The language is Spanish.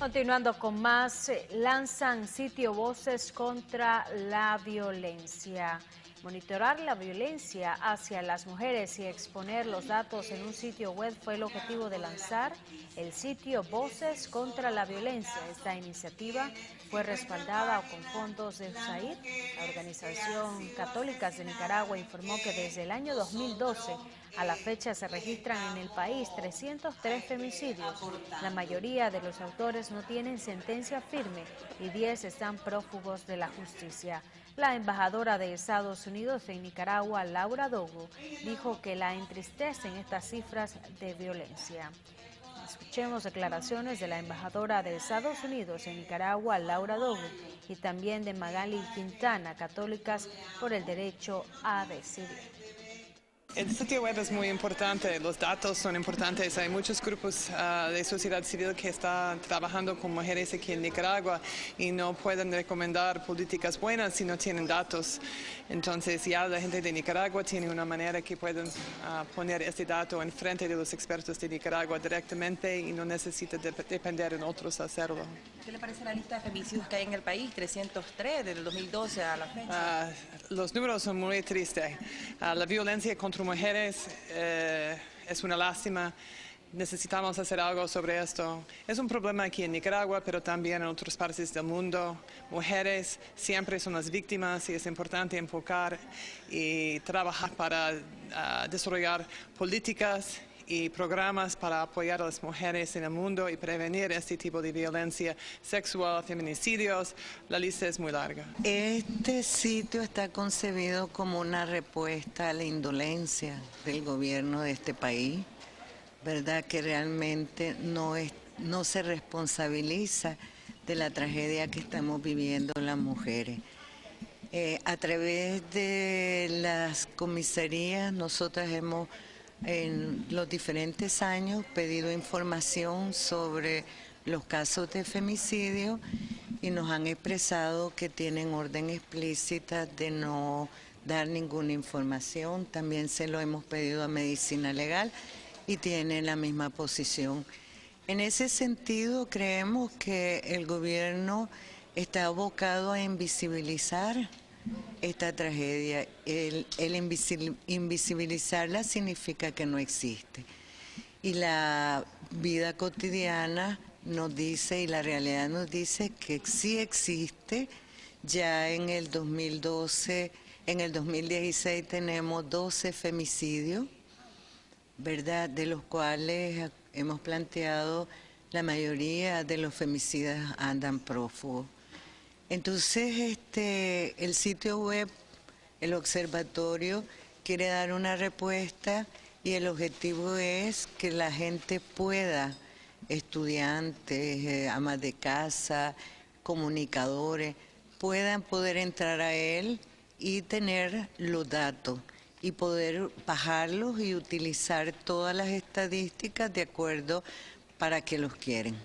Continuando con más, eh, lanzan sitio Voces contra la Violencia. Monitorar la violencia hacia las mujeres y exponer los datos en un sitio web fue el objetivo de lanzar el sitio Voces contra la Violencia. Esta iniciativa fue respaldada con fondos de USAID. La Organización Católicas de Nicaragua informó que desde el año 2012 a la fecha se registran en el país 303 femicidios. La mayoría de los autores no tienen sentencia firme y 10 están prófugos de la justicia. La embajadora de Estados Unidos en Nicaragua, Laura Dogo, dijo que la entristecen estas cifras de violencia. Escuchemos declaraciones de la embajadora de Estados Unidos en Nicaragua, Laura Dogo, y también de Magali Quintana, católicas por el derecho a decidir. El sitio web es muy importante, los datos son importantes. Hay muchos grupos ah, de sociedad civil que están trabajando con mujeres aquí en Nicaragua y no pueden recomendar políticas buenas si no tienen datos. Entonces ya la gente de Nicaragua tiene una manera que pueden ah, poner este dato en frente de los expertos de Nicaragua directamente y no necesita depender en otros hacerlo. ¿Qué le parece la lista de femicidios que hay en el país? 303 desde el 2012 a la fecha. Ah, los números son muy tristes. la violencia contra mujeres eh, es una lástima. Necesitamos hacer algo sobre esto. Es un problema aquí en Nicaragua, pero también en otras partes del mundo. Mujeres siempre son las víctimas y es importante enfocar y trabajar para ah, desarrollar políticas y programas para apoyar a las mujeres en el mundo y prevenir este tipo de violencia sexual, feminicidios. La lista es muy larga. Este sitio está concebido como una respuesta a la indolencia del gobierno de este país, ¿verdad? Que realmente no, es, no se responsabiliza de la tragedia que estamos viviendo las mujeres. Eh, a través de las comisarías nosotras hemos en los diferentes años pedido información sobre los casos de femicidio y nos han expresado que tienen orden explícita de no dar ninguna información. También se lo hemos pedido a Medicina Legal y tienen la misma posición. En ese sentido, creemos que el gobierno está abocado a invisibilizar esta tragedia. El, invisibilizarla significa que no existe. Y la vida cotidiana nos dice, y la realidad nos dice que sí existe. Ya en el 2012, en el 2016 tenemos 12 femicidios, ¿verdad? De los cuales hemos planteado la mayoría de los femicidas andan prófugos. Entonces, este, el sitio web, el observatorio, quiere dar una respuesta y el objetivo es que la gente pueda, estudiantes, eh, amas de casa, comunicadores, puedan poder entrar a él y tener los datos y poder bajarlos y utilizar todas las estadísticas de acuerdo para que los quieren.